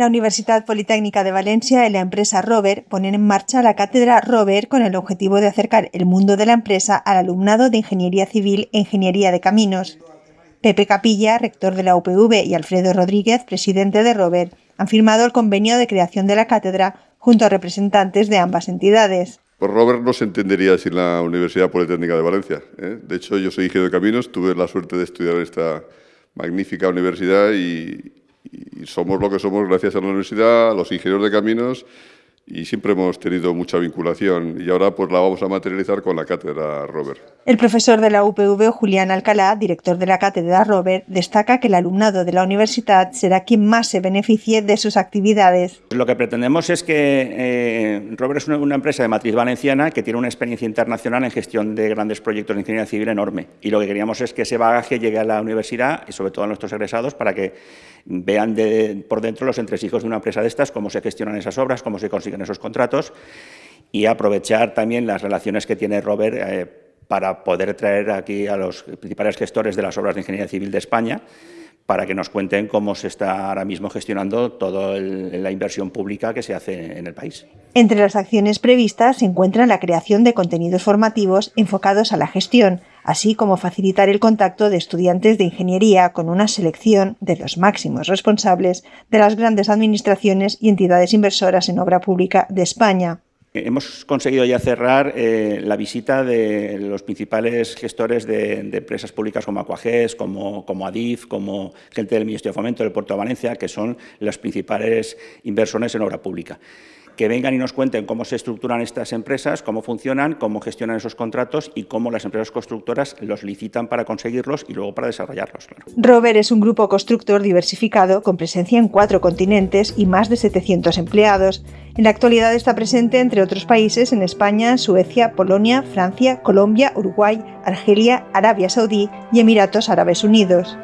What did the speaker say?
La Universidad Politécnica de Valencia y la empresa Rover ponen en marcha la cátedra Rover con el objetivo de acercar el mundo de la empresa al alumnado de Ingeniería Civil e Ingeniería de Caminos. Pepe Capilla, rector de la UPV, y Alfredo Rodríguez, presidente de Rover, han firmado el convenio de creación de la cátedra junto a representantes de ambas entidades. Pues Robert no se entendería sin la Universidad Politécnica de Valencia. ¿eh? De hecho, yo soy ingeniero de caminos, tuve la suerte de estudiar en esta magnífica universidad y, y somos lo que somos gracias a la universidad, a los ingenieros de caminos y siempre hemos tenido mucha vinculación y ahora pues la vamos a materializar con la cátedra Robert. El profesor de la UPV, Julián Alcalá, director de la cátedra Robert, destaca que el alumnado de la universidad será quien más se beneficie de sus actividades. Lo que pretendemos es que eh, Robert es una, una, empresa de matriz valenciana que tiene una experiencia internacional en gestión de grandes proyectos de ingeniería civil enorme y lo que queríamos es que ese bagaje llegue a la universidad y sobre todo a nuestros egresados para que vean de, por dentro los entresijos de una empresa de estas, cómo se gestionan esas obras, cómo se consiguen esos contratos y aprovechar también las relaciones que tiene Robert eh, para poder traer aquí a los principales gestores de las obras de ingeniería civil de España para que nos cuenten cómo se está ahora mismo gestionando toda la inversión pública que se hace en el país. Entre las acciones previstas se encuentra la creación de contenidos formativos enfocados a la gestión, así como facilitar el contacto de estudiantes de ingeniería con una selección de los máximos responsables de las grandes administraciones y entidades inversoras en obra pública de España. Hemos conseguido ya cerrar eh, la visita de los principales gestores de, empresas públicas como Aquages, como, como, Adif, como gente del Ministerio de Fomento del Puerto de Valencia, que son los principales inversores en obra pública que vengan y nos cuenten cómo se estructuran estas empresas, cómo funcionan, cómo gestionan esos contratos y cómo las empresas constructoras los licitan para conseguirlos y luego para desarrollarlos. Claro. Rover es un grupo constructor diversificado con presencia en cuatro continentes y más de 700 empleados. En la actualidad está presente, entre otros países, en España, Suecia, Polonia, Francia, Colombia, Uruguay, Argelia, Arabia Saudí y Emiratos Árabes Unidos.